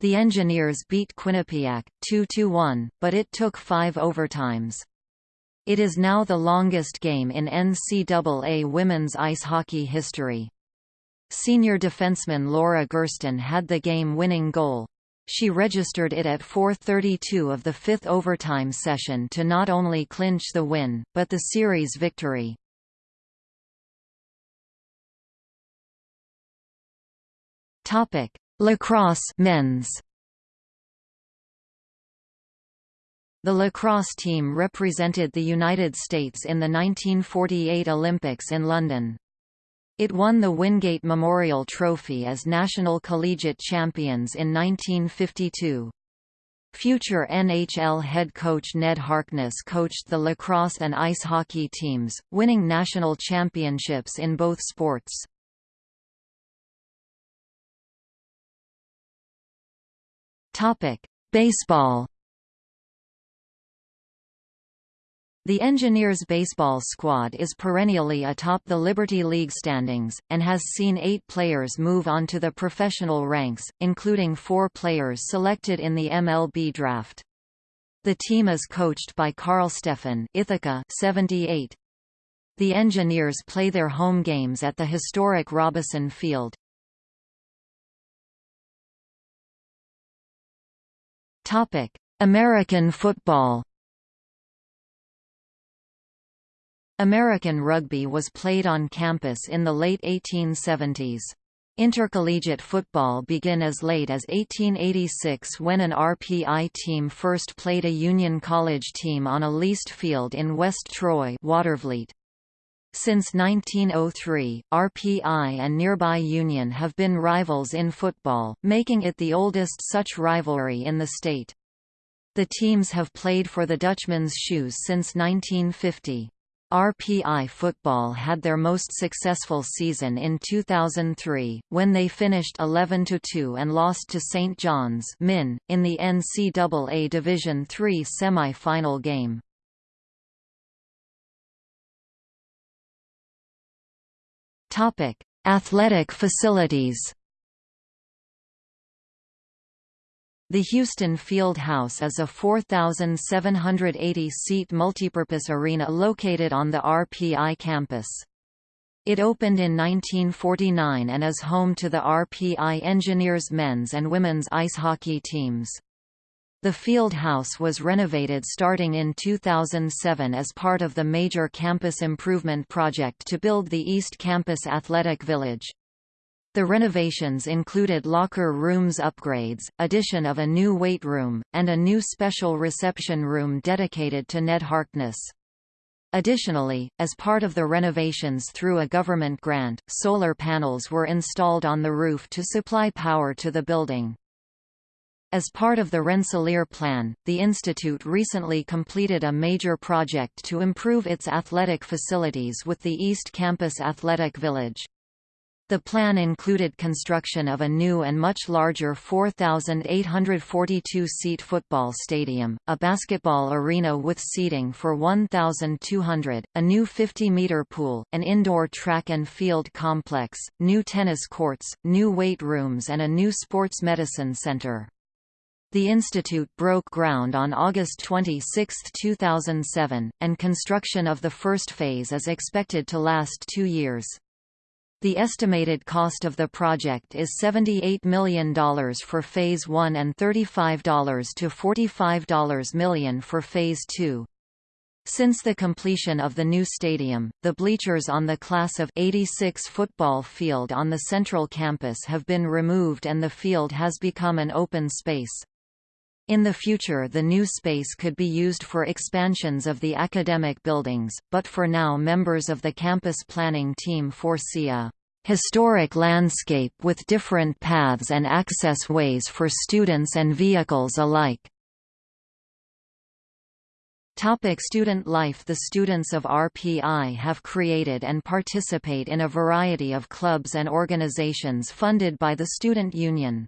The Engineers beat Quinnipiac, 2–1, but it took five overtimes. It is now the longest game in NCAA women's ice hockey history. Senior defenseman Laura Gersten had the game-winning goal. She registered it at 4.32 of the fifth overtime session to not only clinch the win, but the series victory. Lacrosse men's The lacrosse team represented the United States in the 1948 Olympics in London. It won the Wingate Memorial Trophy as national collegiate champions in 1952. Future NHL head coach Ned Harkness coached the lacrosse and ice hockey teams, winning national championships in both sports. Baseball. The Engineers baseball squad is perennially atop the Liberty League standings, and has seen eight players move on to the professional ranks, including four players selected in the MLB draft. The team is coached by Carl Steffen Ithaca 78. The Engineers play their home games at the historic Robison Field. American football. American rugby was played on campus in the late 1870s. Intercollegiate football began as late as 1886 when an RPI team first played a Union College team on a leased field in West Troy Watervliet. Since 1903, RPI and nearby Union have been rivals in football, making it the oldest such rivalry in the state. The teams have played for the Dutchman's Shoes since 1950. RPI football had their most successful season in 2003, when they finished 11–2 and lost to St. John's Min, in the NCAA Division III semi-final game. Athletic facilities. The Houston Field House is a 4,780-seat multipurpose arena located on the RPI campus. It opened in 1949 and is home to the RPI Engineers men's and women's ice hockey teams. The field house was renovated starting in 2007 as part of the major campus improvement project to build the East Campus Athletic Village. The renovations included locker rooms upgrades, addition of a new weight room, and a new special reception room dedicated to Ned Harkness. Additionally, as part of the renovations through a government grant, solar panels were installed on the roof to supply power to the building. As part of the Rensselaer Plan, the Institute recently completed a major project to improve its athletic facilities with the East Campus Athletic Village. The plan included construction of a new and much larger 4,842-seat football stadium, a basketball arena with seating for 1,200, a new 50-meter pool, an indoor track and field complex, new tennis courts, new weight rooms and a new sports medicine center. The institute broke ground on August 26, 2007, and construction of the first phase is expected to last two years. The estimated cost of the project is $78 million for Phase 1 and $35 to $45 million for Phase 2. Since the completion of the new stadium, the bleachers on the Class of 86 football field on the central campus have been removed and the field has become an open space. In the future the new space could be used for expansions of the academic buildings, but for now members of the campus planning team foresee a historic landscape with different paths and access ways for students and vehicles alike. Topic student life The students of RPI have created and participate in a variety of clubs and organizations funded by the Student Union.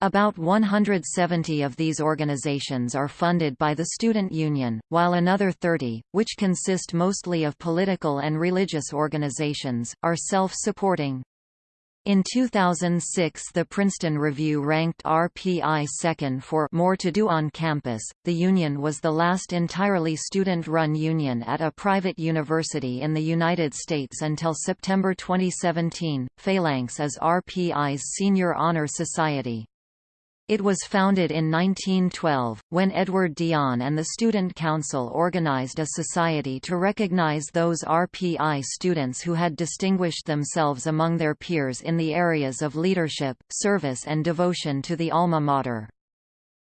About 170 of these organizations are funded by the Student Union, while another 30, which consist mostly of political and religious organizations, are self-supporting. In 2006 the Princeton Review ranked RPI second for More to Do on Campus. The union was the last entirely student-run union at a private university in the United States until September 2017. Phalanx is RPI's senior honor society. It was founded in 1912, when Edward Dion and the Student Council organized a society to recognize those RPI students who had distinguished themselves among their peers in the areas of leadership, service and devotion to the alma mater.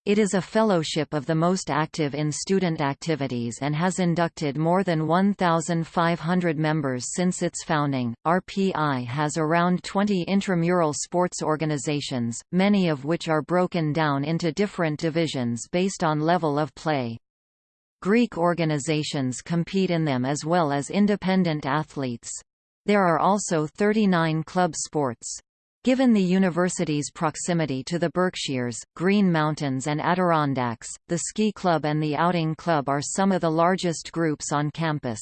It is a fellowship of the most active in student activities and has inducted more than 1,500 members since its founding. RPI has around 20 intramural sports organizations, many of which are broken down into different divisions based on level of play. Greek organizations compete in them as well as independent athletes. There are also 39 club sports. Given the university's proximity to the Berkshires, Green Mountains and Adirondacks, the Ski Club and the Outing Club are some of the largest groups on campus.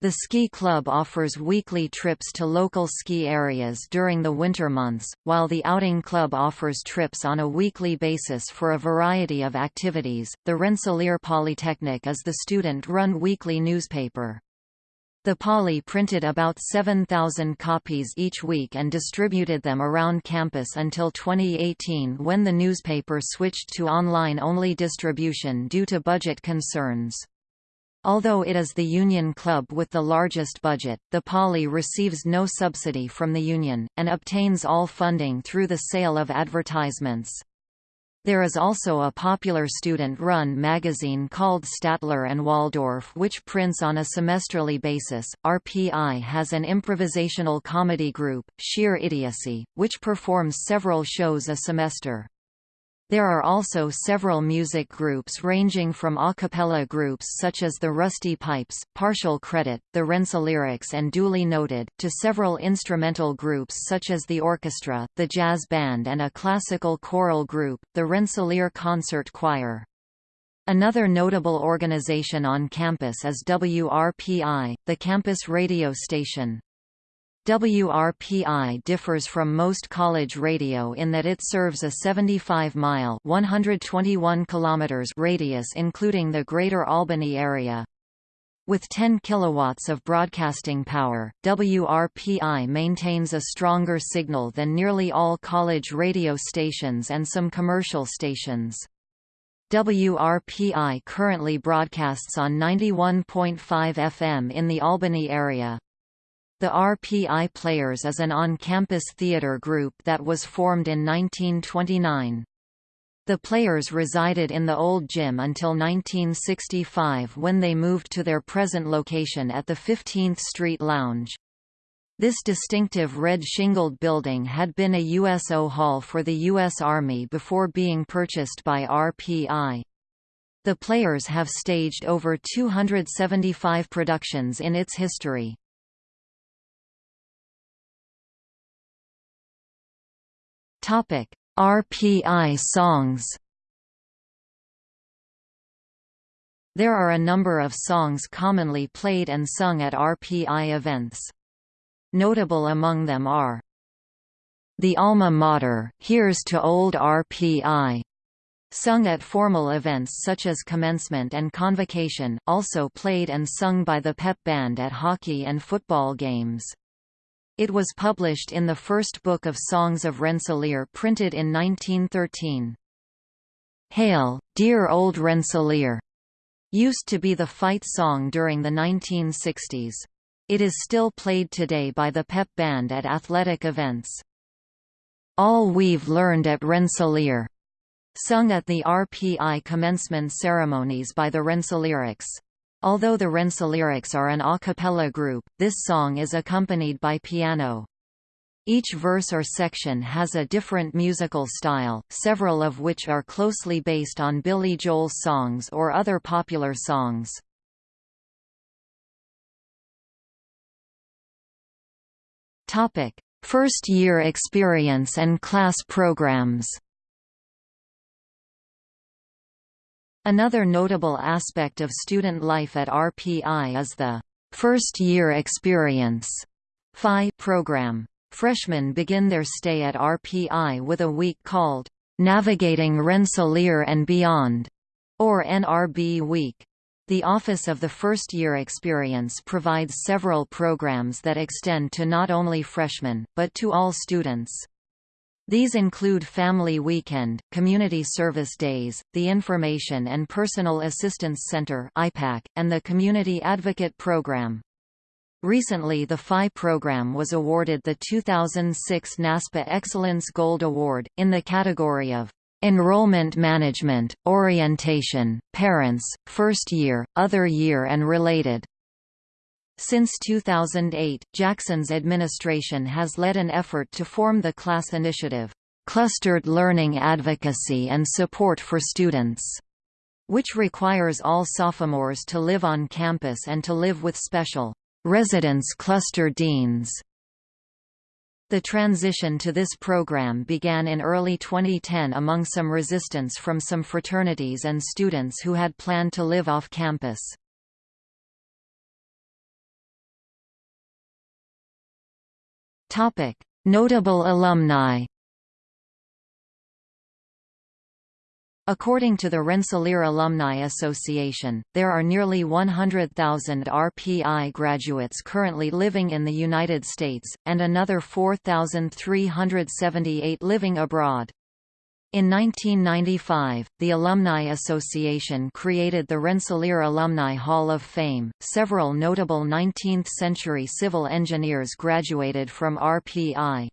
The Ski Club offers weekly trips to local ski areas during the winter months, while the Outing Club offers trips on a weekly basis for a variety of activities. The Rensselaer Polytechnic is the student-run weekly newspaper. The Poly printed about 7,000 copies each week and distributed them around campus until 2018 when the newspaper switched to online-only distribution due to budget concerns. Although it is the union club with the largest budget, the Poly receives no subsidy from the union, and obtains all funding through the sale of advertisements. There is also a popular student-run magazine called Statler and Waldorf which prints on a semesterly basis. RPI has an improvisational comedy group, Sheer Idiocy, which performs several shows a semester. There are also several music groups ranging from a cappella groups such as the Rusty Pipes, Partial Credit, the Rensselyrics and Duly Noted, to several instrumental groups such as the orchestra, the jazz band and a classical choral group, the Rensselaer Concert Choir. Another notable organization on campus is WRPI, the campus radio station. WRPI differs from most college radio in that it serves a 75-mile (121 kilometers) radius including the Greater Albany area. With 10 kilowatts of broadcasting power, WRPI maintains a stronger signal than nearly all college radio stations and some commercial stations. WRPI currently broadcasts on 91.5 FM in the Albany area. The RPI Players is an on-campus theater group that was formed in 1929. The Players resided in the old gym until 1965 when they moved to their present location at the 15th Street Lounge. This distinctive red shingled building had been a USO hall for the U.S. Army before being purchased by RPI. The Players have staged over 275 productions in its history. Topic: RPI songs. There are a number of songs commonly played and sung at RPI events. Notable among them are The Alma Mater, Here's to Old RPI, sung at formal events such as commencement and convocation, also played and sung by the pep band at hockey and football games. It was published in the first book of Songs of Rensselaer printed in 1913. Hail, dear old Rensselaer! used to be the fight song during the 1960s. It is still played today by the pep band at athletic events. All We've Learned at Rensselaer, sung at the RPI commencement ceremonies by the Rensselyrics. Although the Rensselyrics are an a cappella group, this song is accompanied by piano. Each verse or section has a different musical style, several of which are closely based on Billy Joel's songs or other popular songs. Topic: First year experience and class programs. Another notable aspect of student life at RPI is the first year experience FI program. Freshmen begin their stay at RPI with a week called Navigating Rensselaer and Beyond, or NRB Week. The Office of the First Year Experience provides several programs that extend to not only freshmen, but to all students. These include Family Weekend, Community Service Days, the Information and Personal Assistance Center and the Community Advocate Program. Recently the FI program was awarded the 2006 NASPA Excellence Gold Award, in the category of Enrollment Management, Orientation, Parents, First Year, Other Year and Related. Since 2008, Jackson's administration has led an effort to form the class initiative, Clustered Learning Advocacy and Support for Students, which requires all sophomores to live on campus and to live with special Residence cluster deans the transition to this program began in early 2010 among some resistance from some fraternities and students who had planned to live off campus. Notable alumni According to the Rensselaer Alumni Association, there are nearly 100,000 RPI graduates currently living in the United States, and another 4,378 living abroad. In 1995, the Alumni Association created the Rensselaer Alumni Hall of Fame. Several notable 19th century civil engineers graduated from RPI.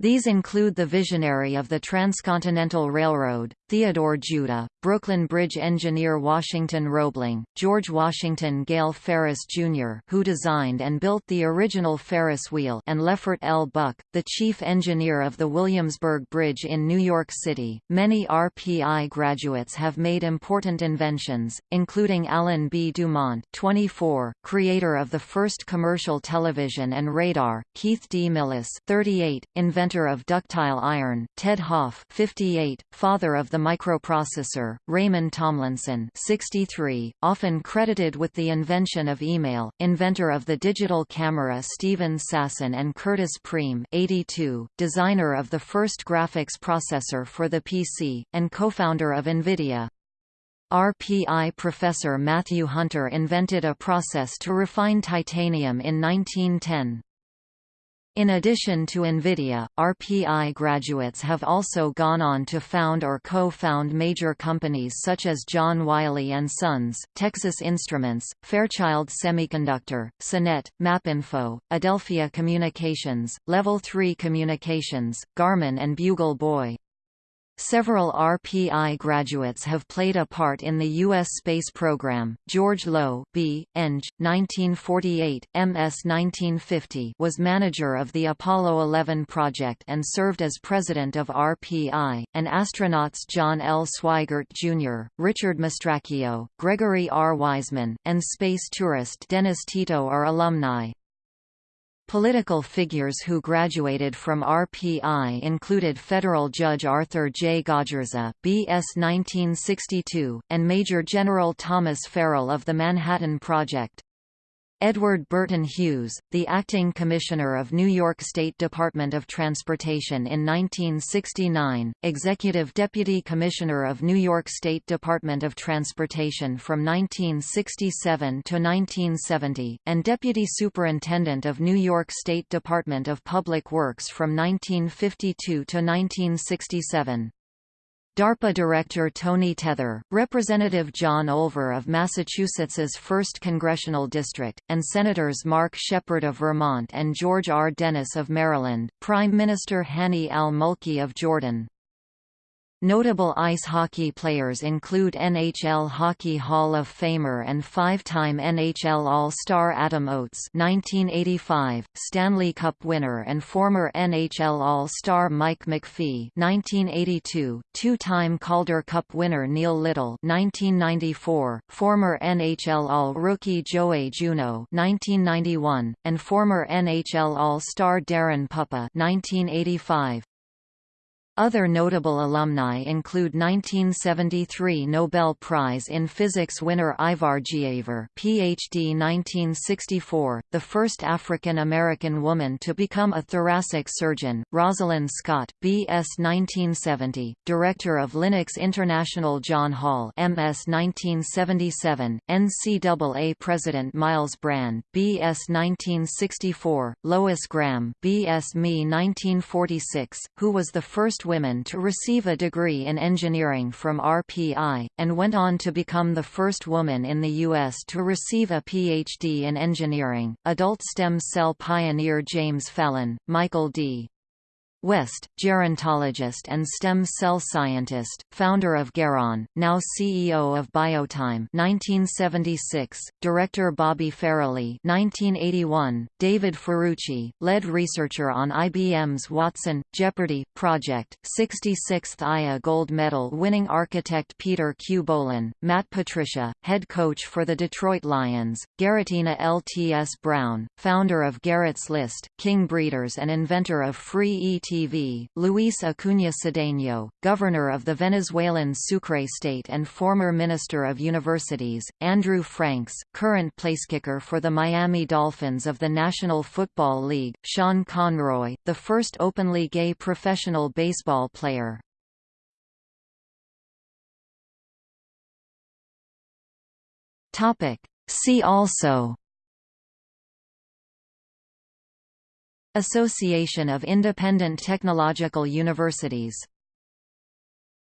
These include the visionary of the Transcontinental Railroad, Theodore Judah, Brooklyn Bridge engineer Washington Roebling, George Washington Gale Ferris, Jr. who designed and built the original Ferris wheel and Leffert L. Buck, the chief engineer of the Williamsburg Bridge in New York City. Many RPI graduates have made important inventions, including Allen B. DuMont 24, creator of the first commercial television and radar, Keith D. Millis 38, inventor inventor of ductile iron, Ted Hoff 58, father of the microprocessor, Raymond Tomlinson 63, often credited with the invention of email, inventor of the digital camera Steven Sasson and Curtis Priem 82, designer of the first graphics processor for the PC, and co-founder of NVIDIA. RPI professor Matthew Hunter invented a process to refine titanium in 1910. In addition to NVIDIA, RPI graduates have also gone on to found or co-found major companies such as John Wiley & Sons, Texas Instruments, Fairchild Semiconductor, CNET, MapInfo, Adelphia Communications, Level 3 Communications, Garmin and Bugle Boy. Several RPI graduates have played a part in the U.S. space program. George Low, B. Eng. 1948, MS 1950, was manager of the Apollo 11 project and served as president of RPI, and astronauts John L. Swigert Jr., Richard Mastracchio, Gregory R. Wiseman, and space tourist Dennis Tito are alumni. Political figures who graduated from RPI included federal judge Arthur J. Gajarsa BS 1962, and Major General Thomas Farrell of the Manhattan Project. Edward Burton Hughes, the acting commissioner of New York State Department of Transportation in 1969, executive deputy commissioner of New York State Department of Transportation from 1967 to 1970, and deputy superintendent of New York State Department of Public Works from 1952 to 1967. DARPA Director Tony Tether, Representative John Olver of Massachusetts's 1st Congressional District, and Senators Mark Shepard of Vermont and George R. Dennis of Maryland, Prime Minister Hani al-Mulki of Jordan. Notable ice hockey players include NHL Hockey Hall of Famer and five-time NHL All-Star Adam Oates (1985), Stanley Cup winner and former NHL All-Star Mike McPhee (1982), two-time Calder Cup winner Neil Little (1994), former NHL All-Rookie Joey Juneau (1991), and former NHL All-Star Daren Puppa (1985). Other notable alumni include 1973 Nobel Prize in Physics winner Ivar Giaever PhD 1964, the first African-American woman to become a thoracic surgeon, Rosalyn Scott BS 1970, director of Linux International John Hall MS 1977, NCAA President Myles Brand BS 1964, Lois Graham BS Me 1946, who was the first women to receive a degree in engineering from RPI, and went on to become the first woman in the U.S. to receive a Ph.D. in engineering. Adult stem cell pioneer James Fallon, Michael D. West, gerontologist and stem cell scientist, founder of Geron, now CEO of Biotime 1976, director Bobby Farrelly 1981, David Ferrucci, lead researcher on IBM's Watson, Jeopardy! project, 66th IA gold medal winning architect Peter Q. Bohlin, Matt Patricia, head coach for the Detroit Lions, Garrettina LTS Brown, founder of Garrett's List, King Breeders and inventor of Free ET TV, Luis Acuña Cedeño, governor of the Venezuelan Sucre state and former Minister of Universities, Andrew Franks, current placekicker for the Miami Dolphins of the National Football League, Sean Conroy, the first openly gay professional baseball player. See also Association of Independent Technological Universities